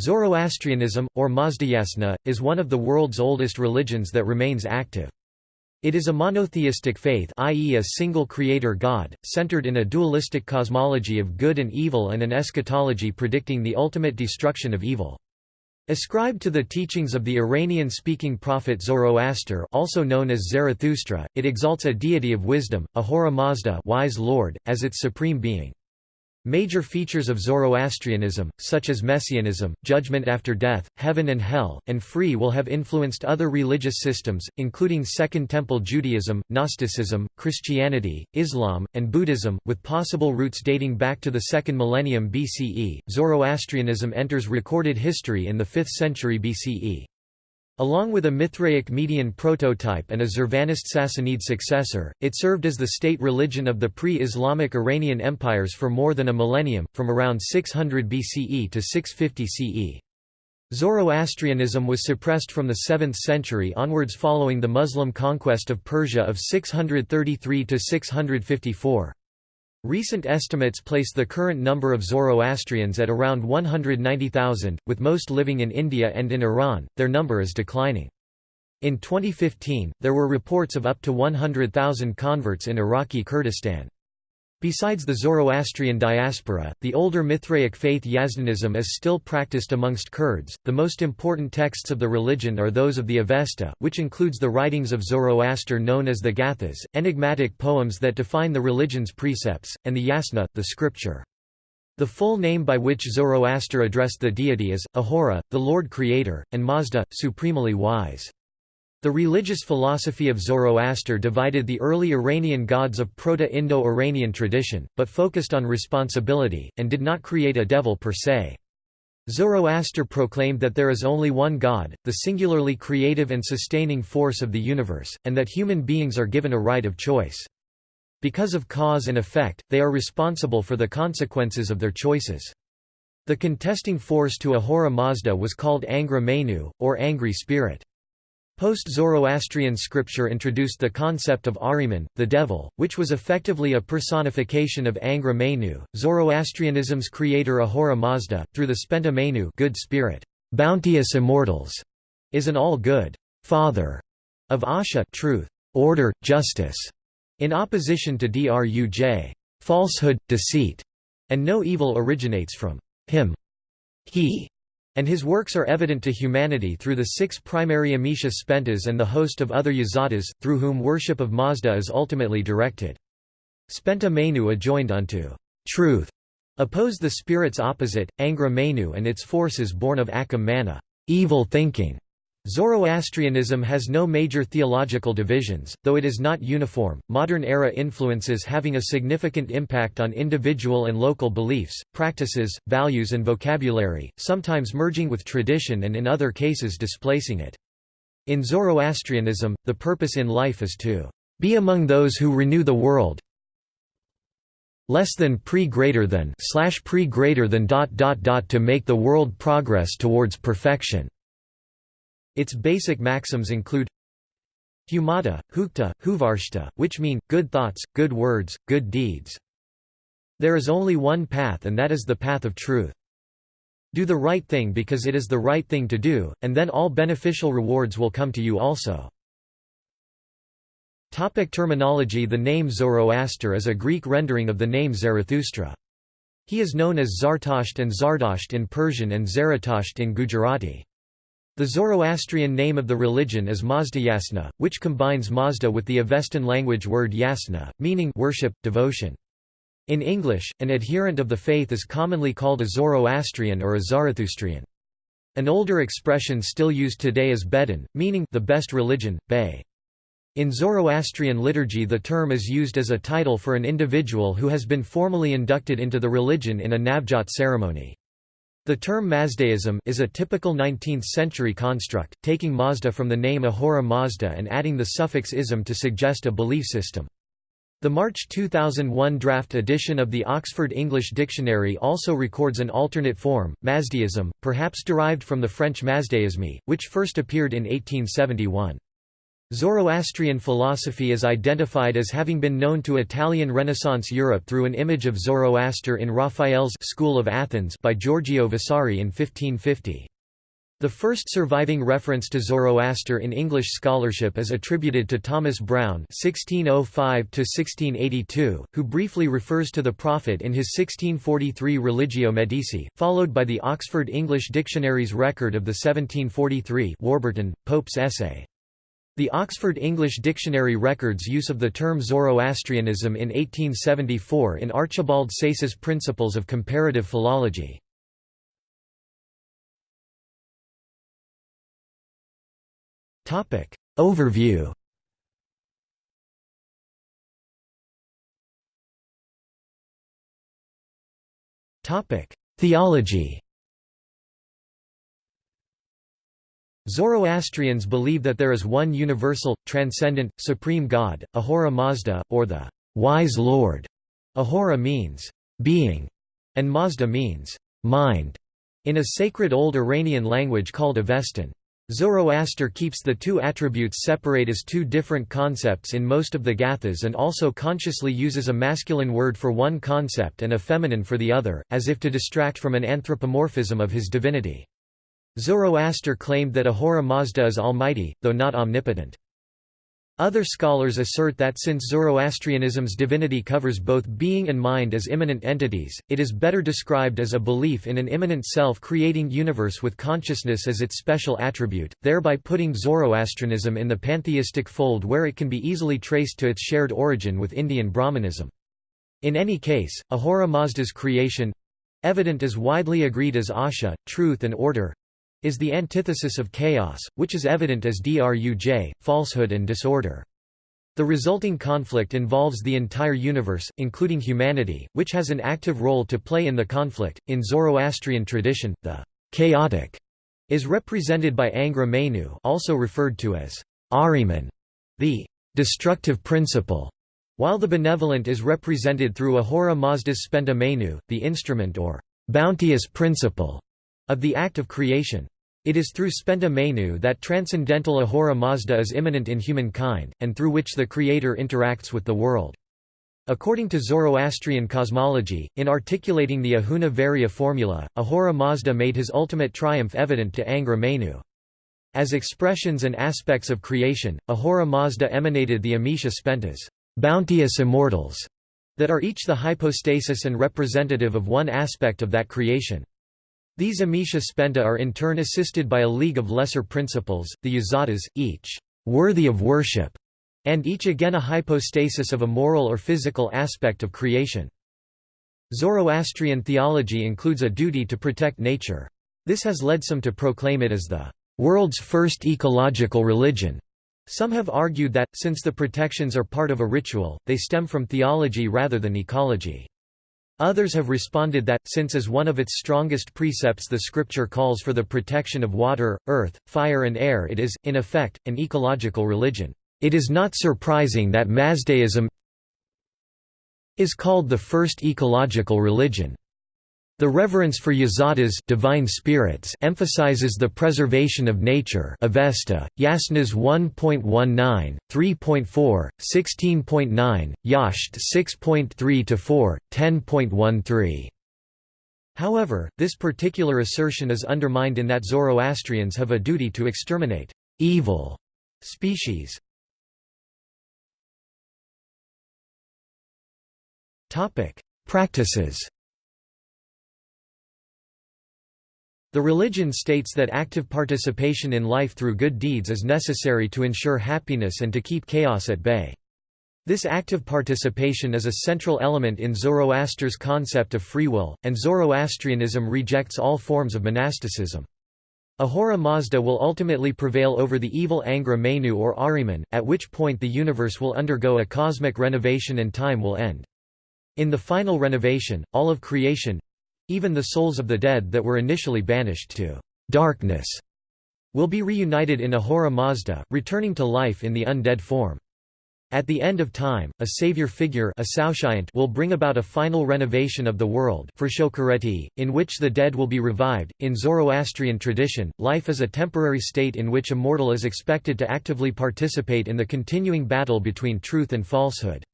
Zoroastrianism, or Mazdayasna, is one of the world's oldest religions that remains active. It is a monotheistic faith i.e. a single creator god, centered in a dualistic cosmology of good and evil and an eschatology predicting the ultimate destruction of evil. Ascribed to the teachings of the Iranian-speaking prophet Zoroaster also known as Zarathustra, it exalts a deity of wisdom, Ahura Mazda wise Lord, as its supreme being. Major features of Zoroastrianism, such as messianism, judgment after death, heaven and hell, and free will have influenced other religious systems, including Second Temple Judaism, Gnosticism, Christianity, Islam, and Buddhism, with possible roots dating back to the second millennium BCE. Zoroastrianism enters recorded history in the 5th century BCE. Along with a Mithraic Median prototype and a Zurvanist Sassanid successor, it served as the state religion of the pre-Islamic Iranian empires for more than a millennium, from around 600 BCE to 650 CE. Zoroastrianism was suppressed from the 7th century onwards following the Muslim conquest of Persia of 633 to 654. Recent estimates place the current number of Zoroastrians at around 190,000, with most living in India and in Iran, their number is declining. In 2015, there were reports of up to 100,000 converts in Iraqi Kurdistan. Besides the Zoroastrian diaspora, the older Mithraic faith Yazdanism is still practiced amongst Kurds. The most important texts of the religion are those of the Avesta, which includes the writings of Zoroaster known as the Gathas, enigmatic poems that define the religion's precepts, and the Yasna, the scripture. The full name by which Zoroaster addressed the deity is, Ahura, the Lord Creator, and Mazda, supremely wise. The religious philosophy of Zoroaster divided the early Iranian gods of Proto-Indo-Iranian tradition, but focused on responsibility, and did not create a devil per se. Zoroaster proclaimed that there is only one God, the singularly creative and sustaining force of the universe, and that human beings are given a right of choice. Because of cause and effect, they are responsible for the consequences of their choices. The contesting force to Ahura Mazda was called Angra Mainyu, or angry spirit. Post-Zoroastrian scripture introduced the concept of Ahriman, the devil, which was effectively a personification of Angra Mainyu. Zoroastrianism's creator Ahura Mazda, through the Spenta Mainyu good spirit, bounteous immortals, is an all-good father of Asha truth, order, justice, in opposition to Druj falsehood, deceit, and no evil originates from him. He and his works are evident to humanity through the six primary Amesha Spentas and the host of other Yazatas, through whom worship of Mazda is ultimately directed. Spenta Mainyu adjoined unto truth, oppose the spirit's opposite, Angra Mainyu and its forces born of Akam Mana evil thinking. Zoroastrianism has no major theological divisions, though it is not uniform. Modern era influences having a significant impact on individual and local beliefs, practices, values, and vocabulary, sometimes merging with tradition and in other cases displacing it. In Zoroastrianism, the purpose in life is to be among those who renew the world less than pre greater than slash pre greater than dot dot dot to make the world progress towards perfection. Its basic maxims include Humata, Hukta, Huvarshta, which mean, good thoughts, good words, good deeds. There is only one path and that is the path of truth. Do the right thing because it is the right thing to do, and then all beneficial rewards will come to you also. Topic terminology The name Zoroaster is a Greek rendering of the name Zarathustra. He is known as Zartasht and Zardasht in Persian and Zaratasht in Gujarati. The Zoroastrian name of the religion is Mazdayasna, which combines Mazda with the Avestan language word yasna, meaning worship, devotion. In English, an adherent of the faith is commonly called a Zoroastrian or a Zarathustrian. An older expression still used today is Behdin, meaning the best religion, Bay. In Zoroastrian liturgy the term is used as a title for an individual who has been formally inducted into the religion in a Navjot ceremony. The term Mazdaism is a typical 19th-century construct, taking Mazda from the name Ahura Mazda and adding the suffix ism to suggest a belief system. The March 2001 draft edition of the Oxford English Dictionary also records an alternate form, Mazdaism, perhaps derived from the French Mazdaisme, which first appeared in 1871. Zoroastrian philosophy is identified as having been known to Italian Renaissance Europe through an image of Zoroaster in Raphael's School of Athens by Giorgio Vasari in 1550. The first surviving reference to Zoroaster in English scholarship is attributed to Thomas Browne (1605–1682), who briefly refers to the prophet in his 1643 Religio Medici, followed by the Oxford English Dictionary's record of the 1743 Warburton, Pope's essay. The Oxford English Dictionary records use of the term Zoroastrianism in 1874 in Archibald Sayce's Principles of Comparative Philology. Overview Theology Zoroastrians believe that there is one universal, transcendent, supreme God, Ahura Mazda, or the wise Lord. Ahura means being, and Mazda means mind, in a sacred old Iranian language called Avestan. Zoroaster keeps the two attributes separate as two different concepts in most of the Gathas and also consciously uses a masculine word for one concept and a feminine for the other, as if to distract from an anthropomorphism of his divinity. Zoroaster claimed that Ahura Mazda is almighty, though not omnipotent. Other scholars assert that since Zoroastrianism's divinity covers both being and mind as immanent entities, it is better described as a belief in an immanent self-creating universe with consciousness as its special attribute, thereby putting Zoroastrianism in the pantheistic fold where it can be easily traced to its shared origin with Indian Brahmanism. In any case, Ahura Mazda's creation—evident as widely agreed as Asha, truth and order, is the antithesis of chaos, which is evident as druj, falsehood and disorder. The resulting conflict involves the entire universe, including humanity, which has an active role to play in the conflict. In Zoroastrian tradition, the chaotic is represented by Angra Mainyu, also referred to as Ahriman, the destructive principle, while the benevolent is represented through Ahura Mazda's Spenta Mainyu, the instrument or bounteous principle of the act of creation. It is through Spenta Mainyu that transcendental Ahura Mazda is immanent in humankind, and through which the Creator interacts with the world. According to Zoroastrian cosmology, in articulating the Ahuna Vairya formula, Ahura Mazda made his ultimate triumph evident to Angra Mainyu. As expressions and aspects of creation, Ahura Mazda emanated the Amesha Spentas, bounteous immortals, that are each the hypostasis and representative of one aspect of that creation. These Amesha Spenta are in turn assisted by a league of lesser principles, the Yazatas, each worthy of worship, and each again a hypostasis of a moral or physical aspect of creation. Zoroastrian theology includes a duty to protect nature. This has led some to proclaim it as the world's first ecological religion. Some have argued that, since the protections are part of a ritual, they stem from theology rather than ecology. Others have responded that, since as one of its strongest precepts the scripture calls for the protection of water, earth, fire and air it is, in effect, an ecological religion. It is not surprising that Mazdaism is called the first ecological religion. The reverence for yazatas divine spirits emphasizes the preservation of nature Avesta, Yasnas 1.19, 3.4, 16.9, Yasht 6.3-4, 10.13. However, this particular assertion is undermined in that Zoroastrians have a duty to exterminate evil species. Practices The religion states that active participation in life through good deeds is necessary to ensure happiness and to keep chaos at bay. This active participation is a central element in Zoroaster's concept of free will, and Zoroastrianism rejects all forms of monasticism. Ahura Mazda will ultimately prevail over the evil Angra Mainyu or Ahriman, at which point the universe will undergo a cosmic renovation and time will end. In the final renovation, all of creation, even the souls of the dead that were initially banished to darkness will be reunited in Ahura Mazda, returning to life in the undead form. At the end of time, a savior figure will bring about a final renovation of the world for in which the dead will be revived. In Zoroastrian tradition, life is a temporary state in which a mortal is expected to actively participate in the continuing battle between truth and falsehood.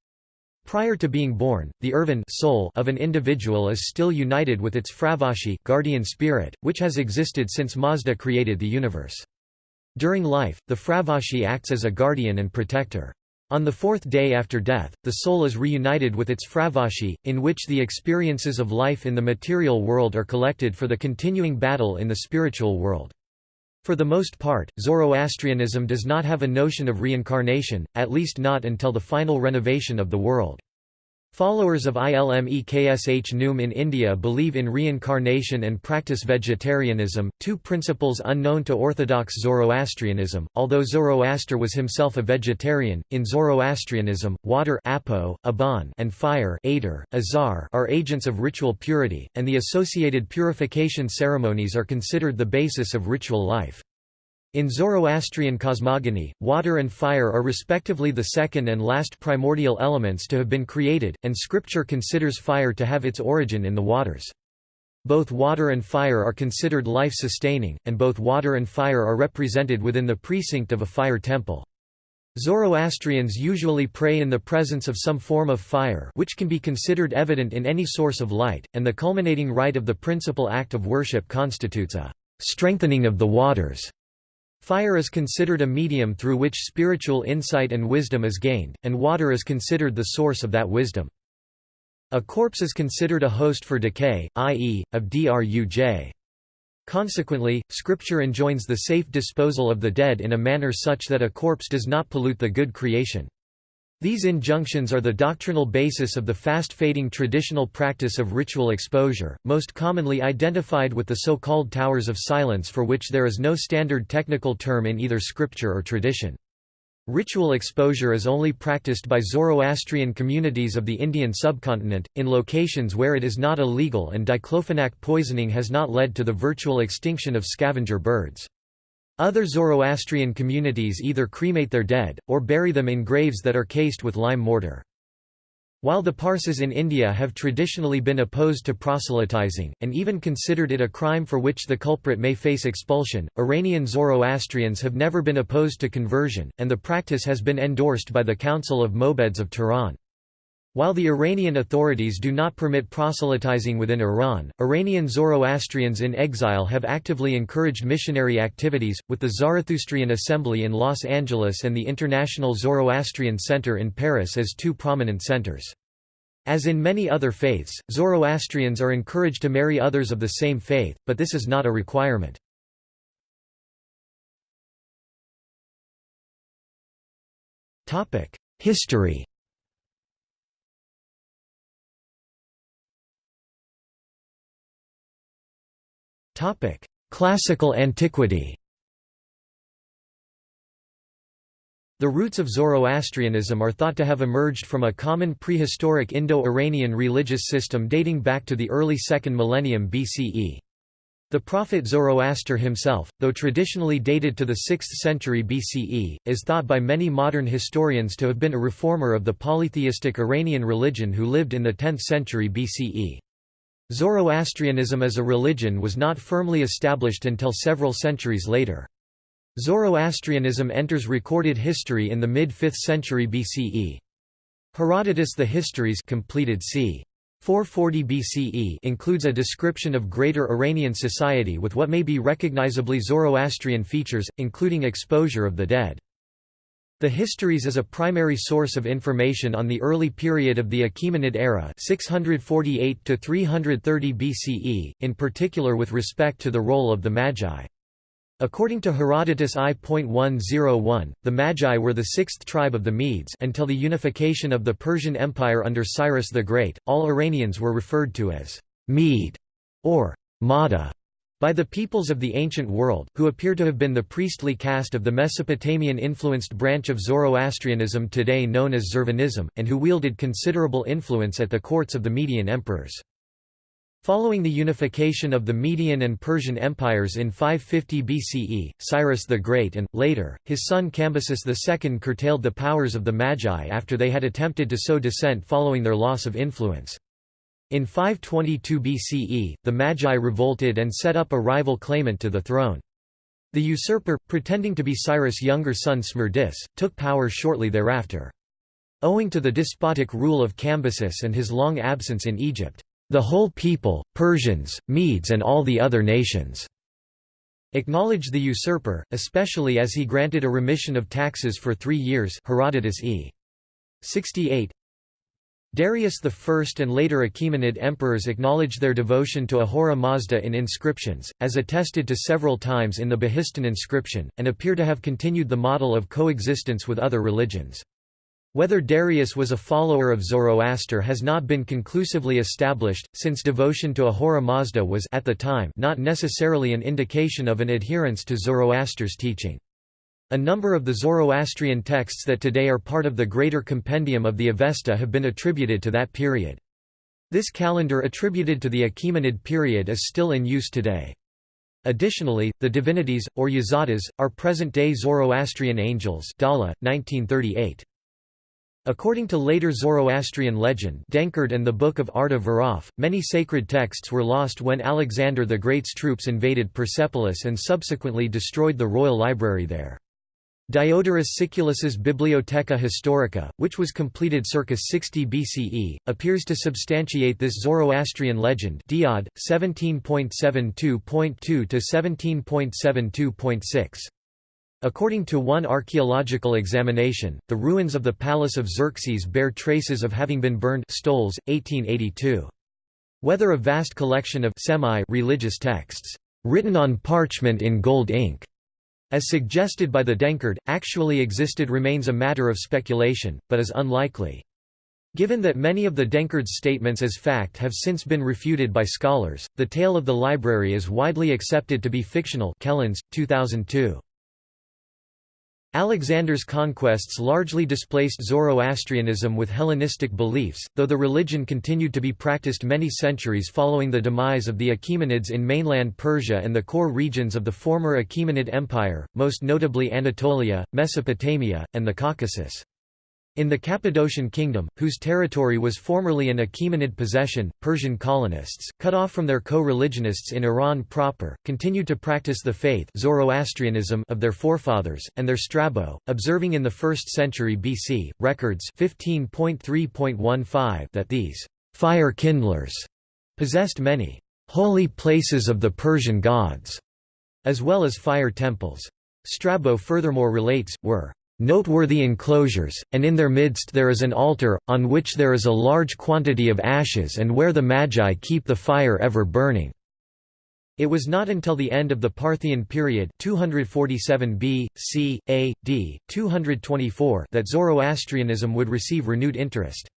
Prior to being born, the urvan soul of an individual is still united with its Fravashi guardian spirit, which has existed since Mazda created the universe. During life, the Fravashi acts as a guardian and protector. On the fourth day after death, the soul is reunited with its fravashi, in which the experiences of life in the material world are collected for the continuing battle in the spiritual world. For the most part, Zoroastrianism does not have a notion of reincarnation, at least not until the final renovation of the world. Followers of Ilm-e-Kshnoom in India believe in reincarnation and practice vegetarianism, two principles unknown to orthodox Zoroastrianism. Although Zoroaster was himself a vegetarian, in Zoroastrianism, water apo, aban, and fire ader, azar are agents of ritual purity, and the associated purification ceremonies are considered the basis of ritual life. In Zoroastrian cosmogony, water and fire are respectively the second and last primordial elements to have been created, and scripture considers fire to have its origin in the waters. Both water and fire are considered life-sustaining, and both water and fire are represented within the precinct of a fire temple. Zoroastrians usually pray in the presence of some form of fire which can be considered evident in any source of light, and the culminating rite of the principal act of worship constitutes a strengthening of the waters Fire is considered a medium through which spiritual insight and wisdom is gained, and water is considered the source of that wisdom. A corpse is considered a host for decay, i.e., of druj. Consequently, Scripture enjoins the safe disposal of the dead in a manner such that a corpse does not pollute the good creation. These injunctions are the doctrinal basis of the fast-fading traditional practice of ritual exposure, most commonly identified with the so-called Towers of Silence for which there is no standard technical term in either scripture or tradition. Ritual exposure is only practiced by Zoroastrian communities of the Indian subcontinent, in locations where it is not illegal and diclofenac poisoning has not led to the virtual extinction of scavenger birds. Other Zoroastrian communities either cremate their dead, or bury them in graves that are cased with lime mortar. While the Parsis in India have traditionally been opposed to proselytizing, and even considered it a crime for which the culprit may face expulsion, Iranian Zoroastrians have never been opposed to conversion, and the practice has been endorsed by the Council of Mobeds of Tehran. While the Iranian authorities do not permit proselytizing within Iran, Iranian Zoroastrians in exile have actively encouraged missionary activities, with the Zarathustrian Assembly in Los Angeles and the International Zoroastrian Center in Paris as two prominent centers. As in many other faiths, Zoroastrians are encouraged to marry others of the same faith, but this is not a requirement. History Topic: Classical antiquity. The roots of Zoroastrianism are thought to have emerged from a common prehistoric Indo-Iranian religious system dating back to the early 2nd millennium BCE. The prophet Zoroaster himself, though traditionally dated to the 6th century BCE, is thought by many modern historians to have been a reformer of the polytheistic Iranian religion who lived in the 10th century BCE. Zoroastrianism as a religion was not firmly established until several centuries later. Zoroastrianism enters recorded history in the mid-5th century BCE. Herodotus The Histories completed c. 440 BCE includes a description of greater Iranian society with what may be recognizably Zoroastrian features, including exposure of the dead. The Histories is a primary source of information on the early period of the Achaemenid era 648 to 330 BCE, in particular with respect to the role of the Magi. According to Herodotus I.101, the Magi were the sixth tribe of the Medes until the unification of the Persian Empire under Cyrus the Great, all Iranians were referred to as Mede or Mada by the peoples of the ancient world, who appear to have been the priestly caste of the Mesopotamian-influenced branch of Zoroastrianism today known as Zurvanism, and who wielded considerable influence at the courts of the Median emperors. Following the unification of the Median and Persian empires in 550 BCE, Cyrus the Great and, later, his son Cambyses II curtailed the powers of the Magi after they had attempted to sow dissent following their loss of influence. In 522 BCE, the Magi revolted and set up a rival claimant to the throne. The usurper, pretending to be Cyrus' younger son Smerdis, took power shortly thereafter. Owing to the despotic rule of Cambyses and his long absence in Egypt, the whole people, Persians, Medes and all the other nations acknowledged the usurper, especially as he granted a remission of taxes for three years Herodotus e. 68 Darius I and later Achaemenid emperors acknowledged their devotion to Ahura Mazda in inscriptions, as attested to several times in the Behistun inscription, and appear to have continued the model of coexistence with other religions. Whether Darius was a follower of Zoroaster has not been conclusively established, since devotion to Ahura Mazda was at the time not necessarily an indication of an adherence to Zoroaster's teaching. A number of the Zoroastrian texts that today are part of the greater compendium of the Avesta have been attributed to that period. This calendar attributed to the Achaemenid period is still in use today. Additionally, the divinities, or yazatas, are present-day Zoroastrian angels Dhalla, 1938. According to later Zoroastrian legend Denkard and the Book of Arta Viraf, many sacred texts were lost when Alexander the Great's troops invaded Persepolis and subsequently destroyed the royal library there. Diodorus Siculus's Bibliotheca Historica, which was completed circa 60 BCE, appears to substantiate this Zoroastrian legend Diod, 17.72.2 to 17.72.6. According to one archaeological examination, the ruins of the palace of Xerxes bear traces of having been burned Stoles, 1882. Whether a vast collection of semi-religious texts, written on parchment in gold ink, as suggested by the Denkard, actually existed remains a matter of speculation, but is unlikely. Given that many of the Denkard's statements as fact have since been refuted by scholars, the tale of the library is widely accepted to be fictional Kellens, 2002. Alexander's conquests largely displaced Zoroastrianism with Hellenistic beliefs, though the religion continued to be practiced many centuries following the demise of the Achaemenids in mainland Persia and the core regions of the former Achaemenid Empire, most notably Anatolia, Mesopotamia, and the Caucasus. In the Cappadocian Kingdom, whose territory was formerly an Achaemenid possession, Persian colonists, cut off from their co-religionists in Iran proper, continued to practice the faith Zoroastrianism of their forefathers, and their Strabo, observing in the 1st century BC, records 15.3.15 that these fire kindlers possessed many holy places of the Persian gods, as well as fire temples. Strabo furthermore relates, were noteworthy enclosures, and in their midst there is an altar, on which there is a large quantity of ashes and where the Magi keep the fire ever burning." It was not until the end of the Parthian period 247 B, C, A, D, 224 that Zoroastrianism would receive renewed interest.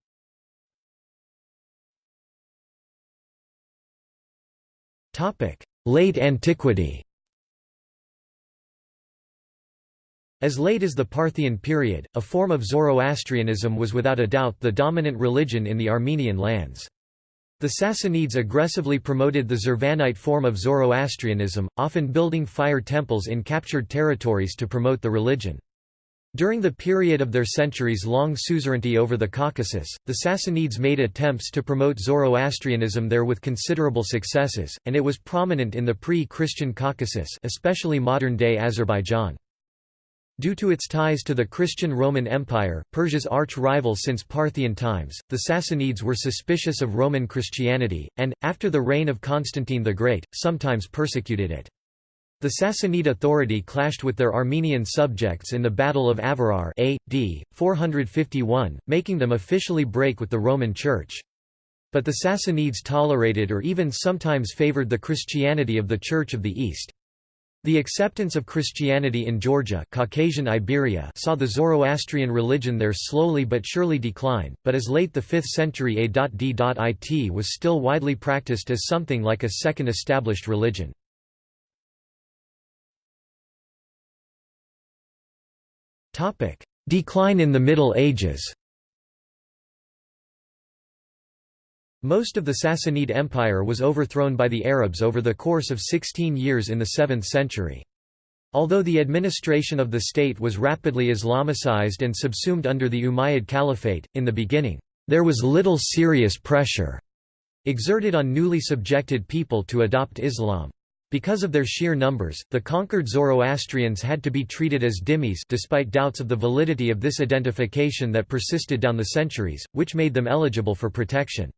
Late antiquity As late as the Parthian period, a form of Zoroastrianism was without a doubt the dominant religion in the Armenian lands. The Sassanids aggressively promoted the Zurvanite form of Zoroastrianism, often building fire temples in captured territories to promote the religion. During the period of their centuries-long suzerainty over the Caucasus, the Sassanids made attempts to promote Zoroastrianism there with considerable successes, and it was prominent in the pre-Christian Caucasus especially modern-day Azerbaijan. Due to its ties to the Christian Roman Empire, Persia's arch-rival since Parthian times, the Sassanids were suspicious of Roman Christianity, and, after the reign of Constantine the Great, sometimes persecuted it. The Sassanid authority clashed with their Armenian subjects in the Battle of Avarayr A.D. 451, making them officially break with the Roman Church. But the Sassanids tolerated or even sometimes favored the Christianity of the Church of the East. The acceptance of Christianity in Georgia Caucasian Iberia saw the Zoroastrian religion there slowly but surely decline, but as late the 5th century A.D.it was still widely practiced as something like a second established religion. Decline in the Middle Ages Most of the Sassanid Empire was overthrown by the Arabs over the course of 16 years in the 7th century. Although the administration of the state was rapidly Islamicized and subsumed under the Umayyad Caliphate, in the beginning, there was little serious pressure exerted on newly subjected people to adopt Islam. Because of their sheer numbers, the conquered Zoroastrians had to be treated as dhimmis despite doubts of the validity of this identification that persisted down the centuries, which made them eligible for protection.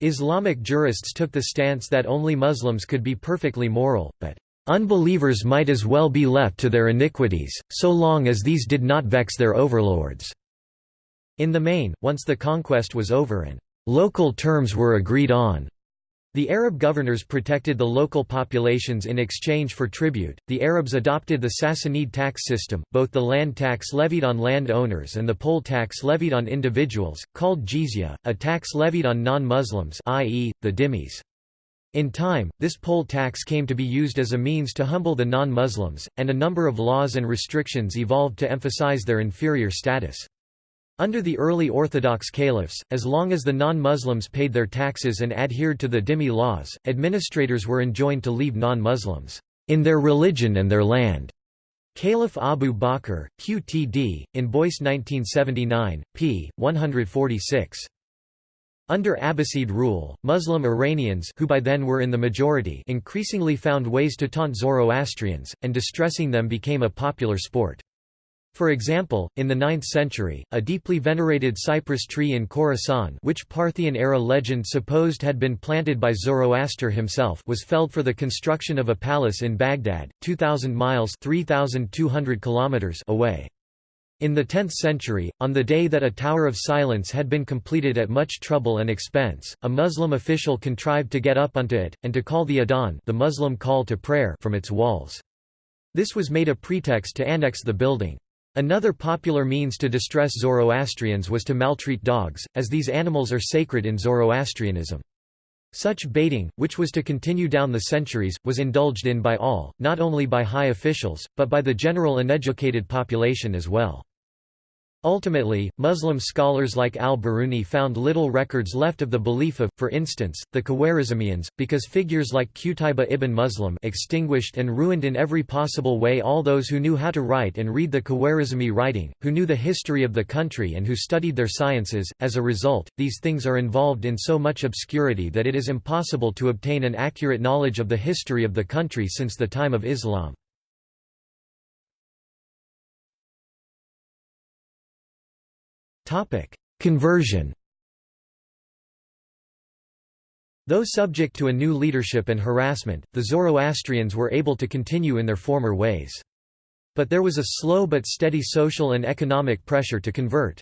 Islamic jurists took the stance that only Muslims could be perfectly moral, but unbelievers might as well be left to their iniquities, so long as these did not vex their overlords. In the main, once the conquest was over and local terms were agreed on, the Arab governors protected the local populations in exchange for tribute. The Arabs adopted the Sassanid tax system, both the land tax levied on land owners and the poll tax levied on individuals, called jizya, a tax levied on non-Muslims i.e., the dhimmis. In time, this poll tax came to be used as a means to humble the non-Muslims, and a number of laws and restrictions evolved to emphasize their inferior status. Under the early Orthodox caliphs, as long as the non-Muslims paid their taxes and adhered to the dhimmi laws, administrators were enjoined to leave non-Muslims in their religion and their land. Caliph Abu Bakr, Qtd, in Boyce 1979, p. 146. Under Abbasid rule, Muslim Iranians who by then were in the majority increasingly found ways to taunt Zoroastrians, and distressing them became a popular sport. For example, in the 9th century, a deeply venerated cypress tree in Khorasan which Parthian-era legend supposed had been planted by Zoroaster himself was felled for the construction of a palace in Baghdad, 2,000 miles 3,200 kilometers away. In the 10th century, on the day that a Tower of Silence had been completed at much trouble and expense, a Muslim official contrived to get up onto it, and to call the adhan the Muslim call to prayer from its walls. This was made a pretext to annex the building. Another popular means to distress Zoroastrians was to maltreat dogs, as these animals are sacred in Zoroastrianism. Such baiting, which was to continue down the centuries, was indulged in by all, not only by high officials, but by the general uneducated population as well. Ultimately, Muslim scholars like al-Biruni found little records left of the belief of, for instance, the Khwarizmians, because figures like Qutayba ibn Muslim extinguished and ruined in every possible way all those who knew how to write and read the Khwarizmi writing, who knew the history of the country and who studied their sciences. As a result, these things are involved in so much obscurity that it is impossible to obtain an accurate knowledge of the history of the country since the time of Islam. Topic: Conversion. Though subject to a new leadership and harassment, the Zoroastrians were able to continue in their former ways. But there was a slow but steady social and economic pressure to convert.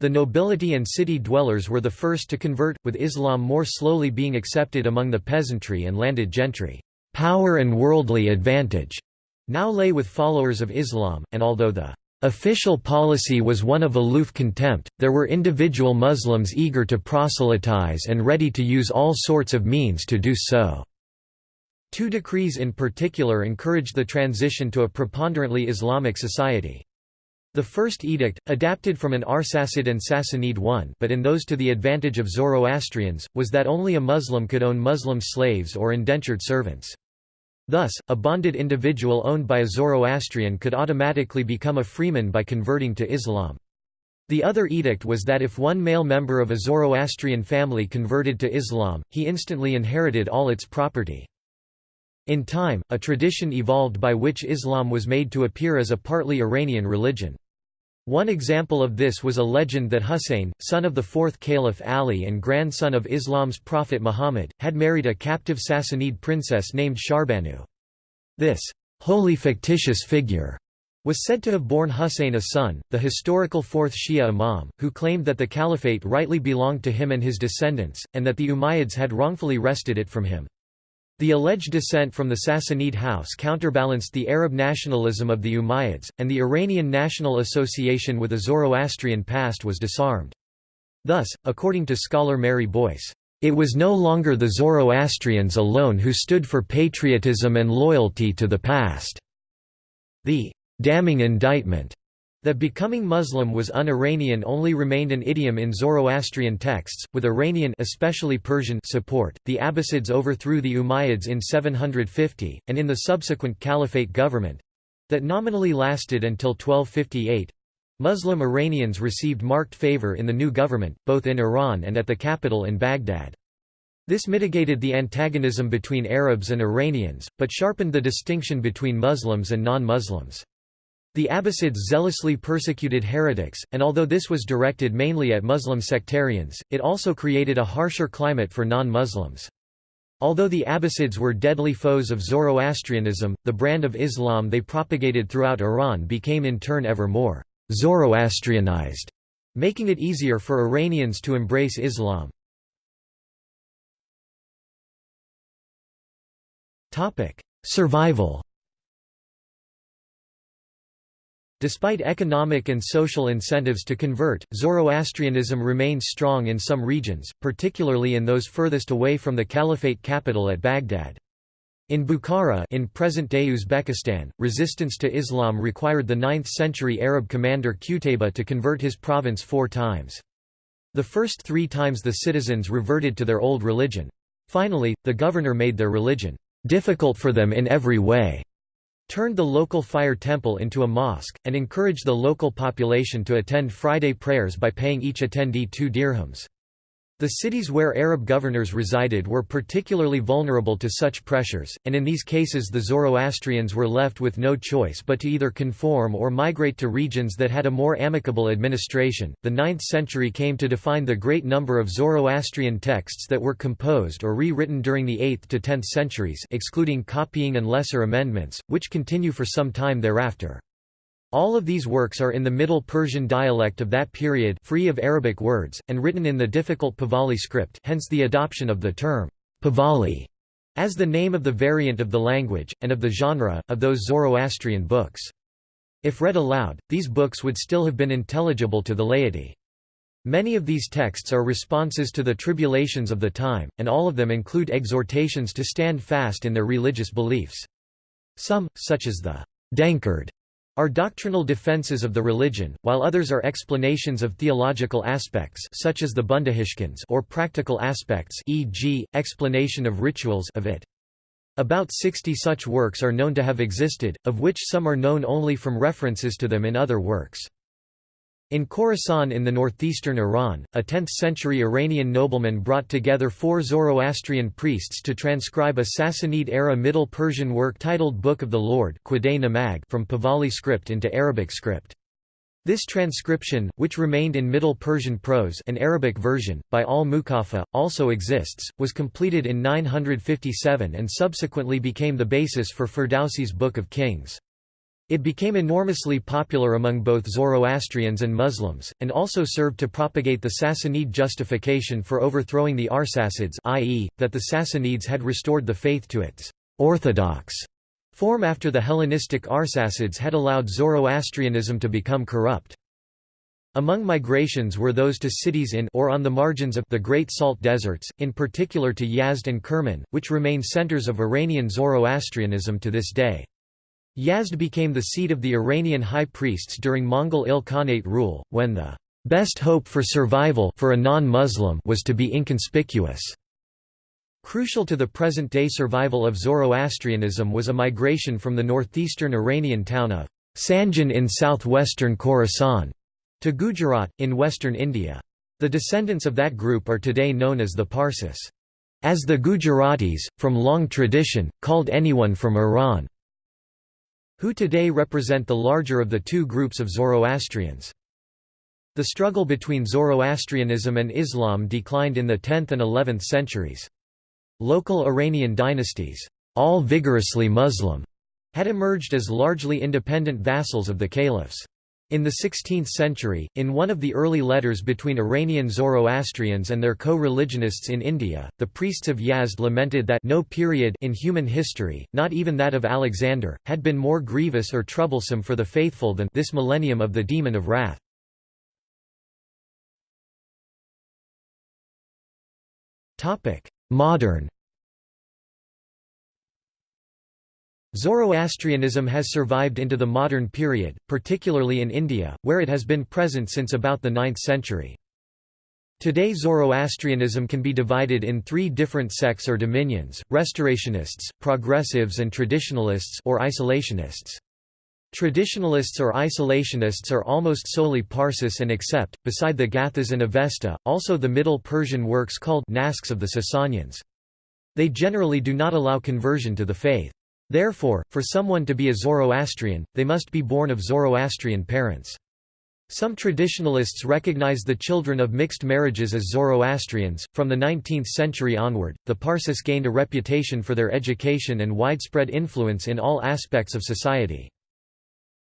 The nobility and city dwellers were the first to convert, with Islam more slowly being accepted among the peasantry and landed gentry. Power and worldly advantage now lay with followers of Islam, and although the Official policy was one of aloof contempt, there were individual Muslims eager to proselytize and ready to use all sorts of means to do so. Two decrees in particular encouraged the transition to a preponderantly Islamic society. The first edict, adapted from an Arsacid and Sassanid one but in those to the advantage of Zoroastrians, was that only a Muslim could own Muslim slaves or indentured servants. Thus, a bonded individual owned by a Zoroastrian could automatically become a freeman by converting to Islam. The other edict was that if one male member of a Zoroastrian family converted to Islam, he instantly inherited all its property. In time, a tradition evolved by which Islam was made to appear as a partly Iranian religion. One example of this was a legend that Husayn, son of the fourth Caliph Ali and grandson of Islam's prophet Muhammad, had married a captive Sassanid princess named Shahrbanu. This wholly fictitious figure was said to have borne Husayn a son, the historical fourth Shia imam, who claimed that the caliphate rightly belonged to him and his descendants, and that the Umayyads had wrongfully wrested it from him. The alleged descent from the Sassanid house counterbalanced the Arab nationalism of the Umayyads, and the Iranian national association with a Zoroastrian past was disarmed. Thus, according to scholar Mary Boyce, it was no longer the Zoroastrians alone who stood for patriotism and loyalty to the past. The damning indictment That becoming Muslim was un-Iranian only remained an idiom in Zoroastrian texts, with Iranian especially Persian support. The Abbasids overthrew the Umayyads in 750, and in the subsequent Caliphate government—that nominally lasted until 1258, Muslim Iranians received marked favor in the new government, both in Iran and at the capital in Baghdad. This mitigated the antagonism between Arabs and Iranians, but sharpened the distinction between Muslims and non-Muslims. The Abbasids zealously persecuted heretics, and although this was directed mainly at Muslim sectarians, it also created a harsher climate for non-Muslims. Although the Abbasids were deadly foes of Zoroastrianism, the brand of Islam they propagated throughout Iran became in turn ever more Zoroastrianized, making it easier for Iranians to embrace Islam. Survival Despite economic and social incentives to convert, Zoroastrianism remains strong in some regions, particularly in those furthest away from the caliphate capital at Baghdad. In Bukhara in present-day Uzbekistan, resistance to Islam required the 9th-century Arab commander Qutayba to convert his province four times. The first three times the citizens reverted to their old religion. Finally, the governor made their religion difficult for them in every way turned the local fire temple into a mosque, and encouraged the local population to attend Friday prayers by paying each attendee two dirhams. The cities where Arab governors resided were particularly vulnerable to such pressures, and in these cases the Zoroastrians were left with no choice but to either conform or migrate to regions that had a more amicable administration. The 9th century came to define the great number of Zoroastrian texts that were composed or rewritten during the 8th to 10th centuries, excluding copying and lesser amendments, which continue for some time thereafter. All of these works are in the Middle Persian dialect of that period free of Arabic words, and written in the difficult Pahlavi script hence the adoption of the term Pahlavi as the name of the variant of the language, and of the genre, of those Zoroastrian books. If read aloud, these books would still have been intelligible to the laity. Many of these texts are responses to the tribulations of the time, and all of them include exhortations to stand fast in their religious beliefs. Some, such as the Denkard are doctrinal defenses of the religion, while others are explanations of theological aspects such as the Bundahishn or practical aspects e.g., explanation of rituals of it. About 60 such works are known to have existed, of which some are known only from references to them in other works. In Khorasan in the northeastern Iran, a 10th-century Iranian nobleman brought together four Zoroastrian priests to transcribe a Sassanid-era Middle Persian work titled Book of the Lord from Pahlavi script into Arabic script. This transcription, which remained in Middle Persian prose an Arabic version, by al-Muqaffa, also exists, was completed in 957 and subsequently became the basis for Ferdowsi's Book of Kings. It became enormously popular among both Zoroastrians and Muslims, and also served to propagate the Sassanid justification for overthrowing the Arsacids i.e., that the Sassanids had restored the faith to its «orthodox» form after the Hellenistic Arsacids had allowed Zoroastrianism to become corrupt. Among migrations were those to cities in or on the margins of the Great Salt Deserts, in particular to Yazd and Kerman, which remain centers of Iranian Zoroastrianism to this day. Yazd became the seat of the Iranian high priests during Mongol Ilkhanate rule, when the best hope for survival for a non-Muslim was to be inconspicuous. Crucial to the present-day survival of Zoroastrianism was a migration from the northeastern Iranian town of Sanjan in southwestern Khorasan to Gujarat, in western India. The descendants of that group are today known as the Parsis. As the Gujaratis, from long tradition, called anyone from Iran who today represent the larger of the two groups of Zoroastrians. The struggle between Zoroastrianism and Islam declined in the 10th and 11th centuries. Local Iranian dynasties, all vigorously Muslim, had emerged as largely independent vassals of the caliphs. In the 16th century, in one of the early letters between Iranian Zoroastrians and their co-religionists in India, the priests of Yazd lamented that no period in human history, not even that of Alexander, had been more grievous or troublesome for the faithful than this millennium of the demon of wrath. Modern Zoroastrianism has survived into the modern period, particularly in India, where it has been present since about the 9th century. Today Zoroastrianism can be divided in three different sects or dominions, restorationists, progressives and traditionalists or isolationists. Traditionalists or isolationists are almost solely Parsis and accept, beside the Gathas and Avesta, also the Middle Persian works called Naskhs of the Sasanians. They generally do not allow conversion to the faith. Therefore, for someone to be a Zoroastrian, they must be born of Zoroastrian parents. Some traditionalists recognize the children of mixed marriages as Zoroastrians. From the 19th century onward, the Parsis gained a reputation for their education and widespread influence in all aspects of society.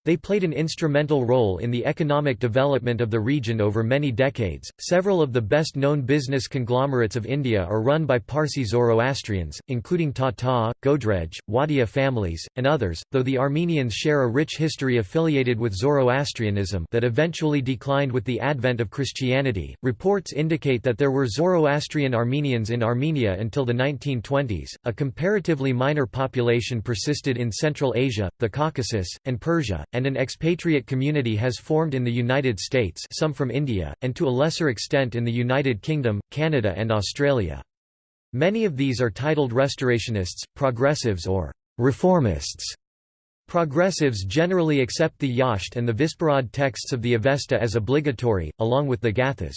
They played an instrumental role in the economic development of the region over many decades. Several of the best known business conglomerates of India are run by Parsi Zoroastrians, including Tata, Godrej, Wadia families, and others, though the Armenians share a rich history affiliated with Zoroastrianism that eventually declined with the advent of Christianity. Reports indicate that there were Zoroastrian Armenians in Armenia until the 1920s. A comparatively minor population persisted in Central Asia, the Caucasus, and Persia and an expatriate community has formed in the United States some from India, and to a lesser extent in the United Kingdom, Canada and Australia. Many of these are titled restorationists, progressives or reformists. Progressives generally accept the Yasht and the Visparad texts of the Avesta as obligatory, along with the Gathas.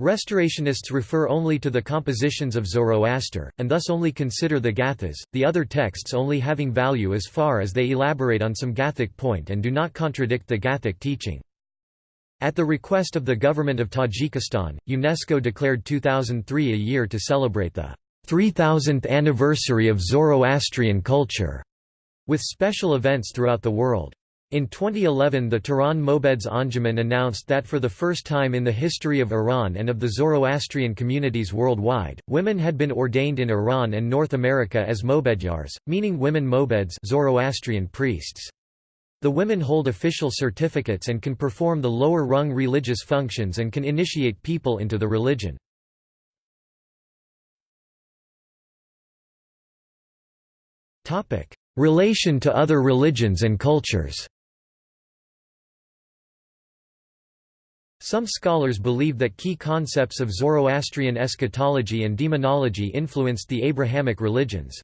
Restorationists refer only to the compositions of Zoroaster, and thus only consider the Gathas, the other texts only having value as far as they elaborate on some Gathic point and do not contradict the Gathic teaching. At the request of the government of Tajikistan, UNESCO declared 2003 a year to celebrate the 3000th anniversary of Zoroastrian culture, with special events throughout the world. In 2011 the Tehran Mobeds Anjuman announced that for the first time in the history of Iran and of the Zoroastrian communities worldwide, women had been ordained in Iran and North America as Mobedyars, meaning women Mobeds Zoroastrian priests. The women hold official certificates and can perform the lower rung religious functions and can initiate people into the religion. Relation to other religions and cultures Some scholars believe that key concepts of Zoroastrian eschatology and demonology influenced the Abrahamic religions.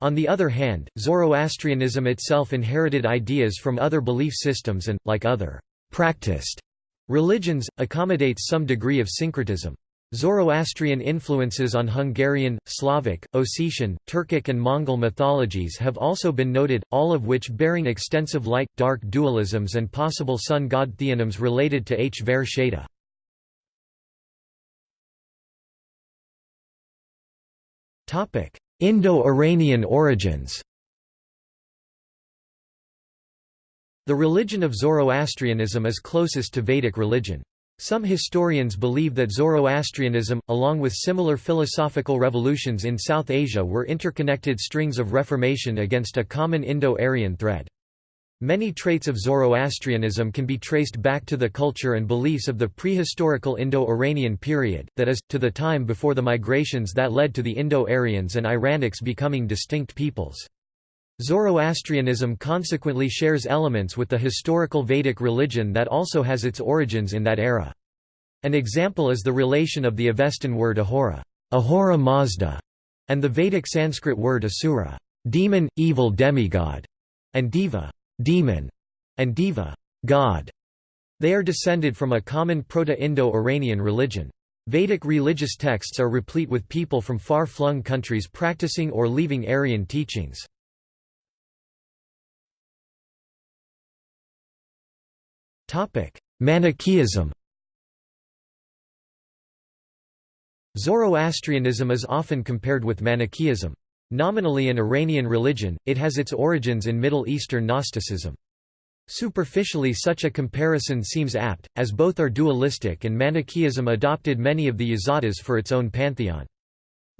On the other hand, Zoroastrianism itself inherited ideas from other belief systems and, like other practiced religions, accommodates some degree of syncretism. Zoroastrian influences on Hungarian, Slavic, Ossetian, Turkic and Mongol mythologies have also been noted, all of which bearing extensive light-dark dualisms and possible sun-god theonyms related to H. Ver. Indo-Iranian origins The religion of Zoroastrianism is closest to Vedic religion. Some historians believe that Zoroastrianism, along with similar philosophical revolutions in South Asia were interconnected strings of reformation against a common Indo-Aryan thread. Many traits of Zoroastrianism can be traced back to the culture and beliefs of the prehistorical Indo-Iranian period, that is, to the time before the migrations that led to the Indo-Aryans and Iranics becoming distinct peoples. Zoroastrianism consequently shares elements with the historical Vedic religion that also has its origins in that era. An example is the relation of the Avestan word ahura, ahura Mazda, and the Vedic Sanskrit word asura, demon, evil demigod, and deva, demon, and deva, god. They are descended from a common Proto-Indo-Iranian religion. Vedic religious texts are replete with people from far-flung countries practicing or leaving Aryan teachings. Manichaeism Zoroastrianism is often compared with Manichaeism. Nominally an Iranian religion, it has its origins in Middle Eastern Gnosticism. Superficially such a comparison seems apt, as both are dualistic and Manichaeism adopted many of the Yazatas for its own pantheon.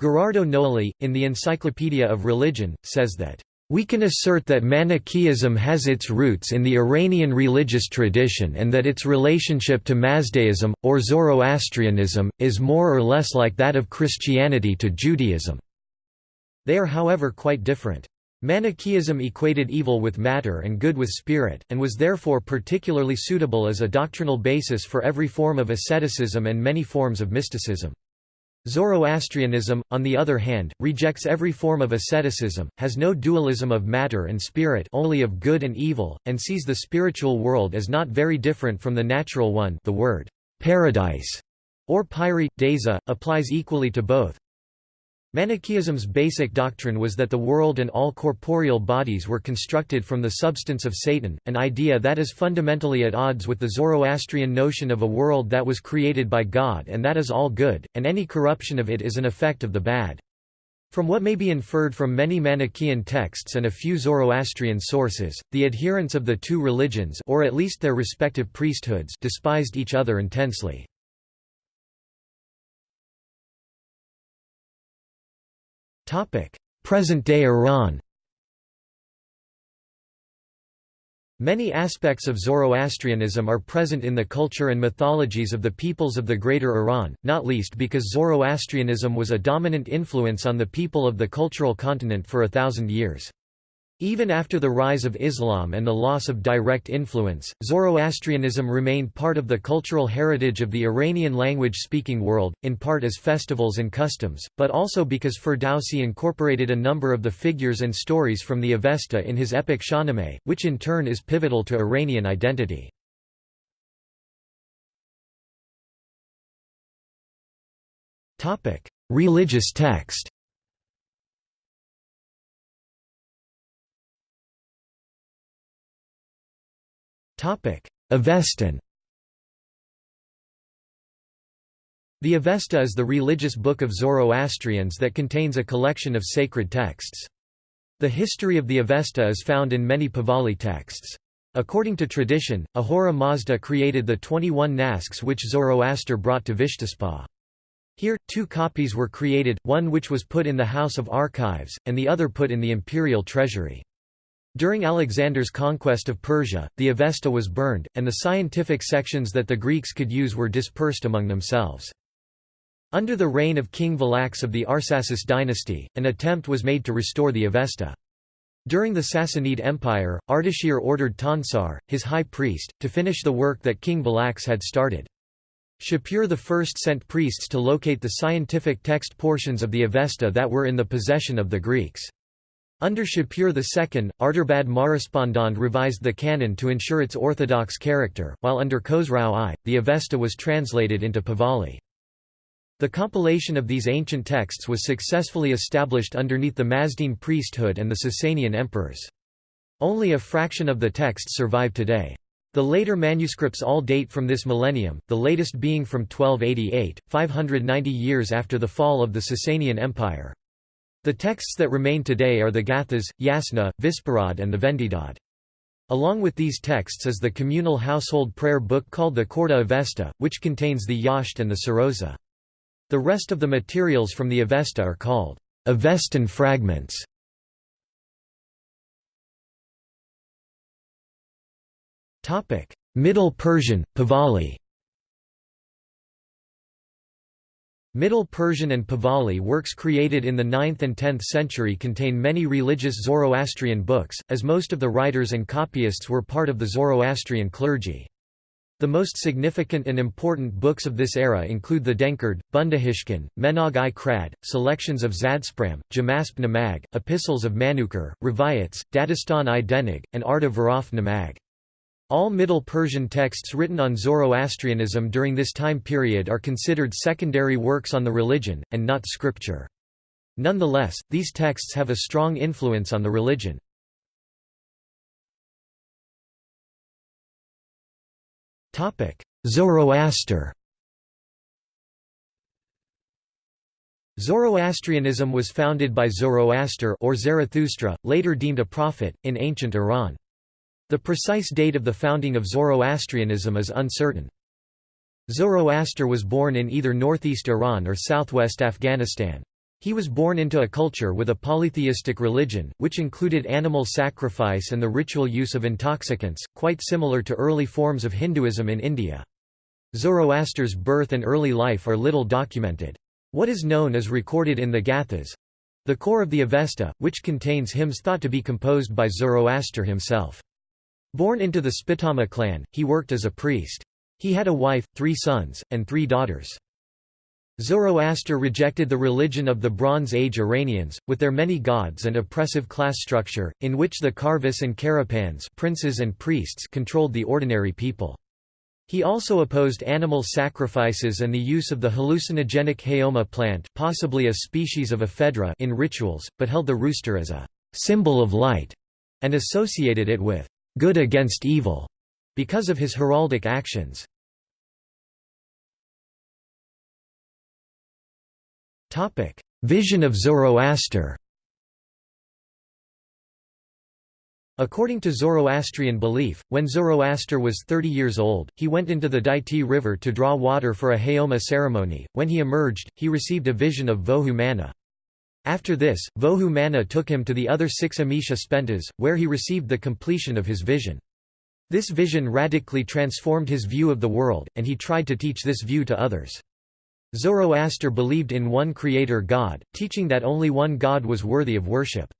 Gherardo Gnoli, in the Encyclopedia of Religion, says that we can assert that Manichaeism has its roots in the Iranian religious tradition and that its relationship to Mazdaism, or Zoroastrianism, is more or less like that of Christianity to Judaism. They are however quite different. Manichaeism equated evil with matter and good with spirit, and was therefore particularly suitable as a doctrinal basis for every form of asceticism and many forms of mysticism. Zoroastrianism, on the other hand, rejects every form of asceticism, has no dualism of matter and spirit only of good and evil, and sees the spiritual world as not very different from the natural one the word «paradise» or pyri, deza, applies equally to both, Manichaeism's basic doctrine was that the world and all corporeal bodies were constructed from the substance of Satan, an idea that is fundamentally at odds with the Zoroastrian notion of a world that was created by God and that is all good, and any corruption of it is an effect of the bad. From what may be inferred from many Manichaean texts and a few Zoroastrian sources, the adherents of the two religions or at least their respective priesthoods despised each other intensely. Present-day Iran Many aspects of Zoroastrianism are present in the culture and mythologies of the peoples of the Greater Iran, not least because Zoroastrianism was a dominant influence on the people of the cultural continent for a thousand years. Even after the rise of Islam and the loss of direct influence, Zoroastrianism remained part of the cultural heritage of the Iranian language-speaking world, in part as festivals and customs, but also because Ferdowsi incorporated a number of the figures and stories from the Avesta in his epic Shahnameh, which in turn is pivotal to Iranian identity. Religious text Avestan The Avesta is the religious book of Zoroastrians that contains a collection of sacred texts. The history of the Avesta is found in many Pahlavi texts. According to tradition, Ahura Mazda created the 21 nasks which Zoroaster brought to Vishtaspa. Here, two copies were created, one which was put in the House of Archives, and the other put in the imperial treasury. During Alexander's conquest of Persia, the Avesta was burned, and the scientific sections that the Greeks could use were dispersed among themselves. Under the reign of King Velax of the Arsacid dynasty, an attempt was made to restore the Avesta. During the Sassanid Empire, Ardashir ordered Tansar, his high priest, to finish the work that King Velax had started. Shapur I sent priests to locate the scientific text portions of the Avesta that were in the possession of the Greeks. Under Shapur II, Arturbad Marespondand revised the canon to ensure its orthodox character, while under Khosrau I, the Avesta was translated into Pahlavi. The compilation of these ancient texts was successfully established underneath the Mazdean priesthood and the Sasanian emperors. Only a fraction of the texts survive today. The later manuscripts all date from this millennium, the latest being from 1288, 590 years after the fall of the Sasanian Empire. The texts that remain today are the Gathas, Yasna, Visparad and the Vendidad. Along with these texts is the communal household prayer book called the Khorda Avesta, which contains the Yasht and the Sarosa. The rest of the materials from the Avesta are called Avestan fragments. Middle Persian, Pahlavi Middle Persian and Pahlavi works created in the 9th and 10th century contain many religious Zoroastrian books, as most of the writers and copyists were part of the Zoroastrian clergy. The most significant and important books of this era include the Denkard, Bundahishn, Menog i Krad, selections of Zadspram, Jamasp Namag, epistles of Manukar, Rivayats, Dadistan i Denig, and Arda Varaf Namag. All Middle Persian texts written on Zoroastrianism during this time period are considered secondary works on the religion, and not scripture. Nonetheless, these texts have a strong influence on the religion. Zoroaster Zoroastrianism was founded by Zoroaster or Zarathustra, later deemed a prophet, in ancient Iran. The precise date of the founding of Zoroastrianism is uncertain. Zoroaster was born in either northeast Iran or southwest Afghanistan. He was born into a culture with a polytheistic religion, which included animal sacrifice and the ritual use of intoxicants, quite similar to early forms of Hinduism in India. Zoroaster's birth and early life are little documented. What is known is recorded in the Gathas. The core of the Avesta, which contains hymns thought to be composed by Zoroaster himself. Born into the Spitama clan, he worked as a priest. He had a wife, three sons, and three daughters. Zoroaster rejected the religion of the Bronze Age Iranians, with their many gods and oppressive class structure, in which the Karvis and Karapans princes and priests controlled the ordinary people. He also opposed animal sacrifices and the use of the hallucinogenic haoma plant possibly a species of ephedra in rituals, but held the rooster as a «symbol of light» and associated it with «good against evil» because of his heraldic actions. Topic: Vision of Zoroaster According to Zoroastrian belief, when Zoroaster was 30 years old, he went into the Daiti river to draw water for a Haoma ceremony. When he emerged, he received a vision of Vohu Manah. After this, Vohu Manah took him to the other six Amesha Spentas, where he received the completion of his vision. This vision radically transformed his view of the world, and he tried to teach this view to others. Zoroaster believed in one creator god, teaching that only one god was worthy of worship.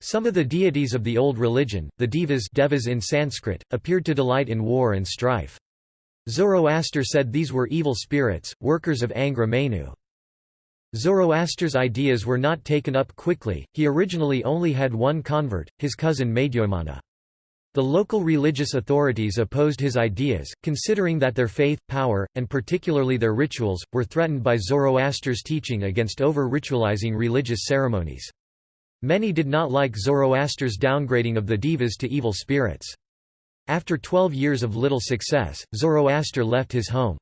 Some of the deities of the old religion, the devas, devas in Sanskrit, appeared to delight in war and strife. Zoroaster said these were evil spirits, workers of Angra Mainyu. Zoroaster's ideas were not taken up quickly, he originally only had one convert, his cousin Madhyamana. The local religious authorities opposed his ideas, considering that their faith, power, and particularly their rituals, were threatened by Zoroaster's teaching against over-ritualizing religious ceremonies. Many did not like Zoroaster's downgrading of the devas to evil spirits. After twelve years of little success, Zoroaster left his home.